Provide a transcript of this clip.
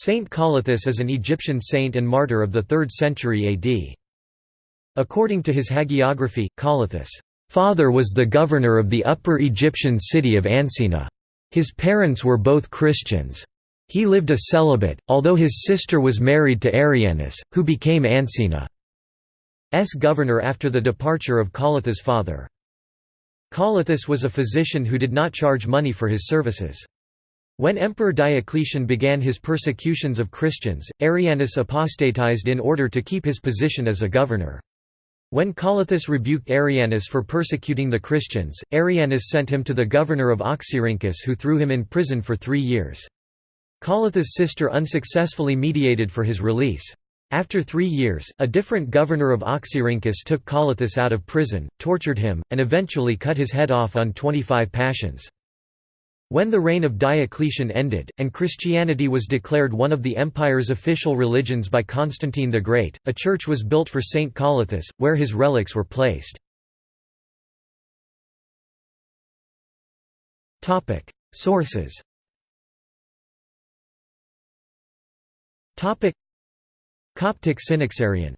Saint Colluthus is an Egyptian saint and martyr of the 3rd century AD. According to his hagiography, Colluthus' father was the governor of the Upper Egyptian city of Ancina. His parents were both Christians. He lived a celibate, although his sister was married to Arianus, who became Ancina's governor after the departure of Colluthus' father. Colluthus was a physician who did not charge money for his services. When Emperor Diocletian began his persecutions of Christians, Arianus apostatized in order to keep his position as a governor. When Colluthus rebuked Arianus for persecuting the Christians, Arianus sent him to the governor of Oxyrhynchus who threw him in prison for three years. Colluthus' sister unsuccessfully mediated for his release. After three years, a different governor of Oxyrhynchus took Colluthus out of prison, tortured him, and eventually cut his head off on 25 Pashons. When the reign of Diocletian ended, and Christianity was declared one of the empire's official religions by Constantine the Great, a church was built for Saint Colluthus, where his relics were placed. Sources. Coptic Synaxarion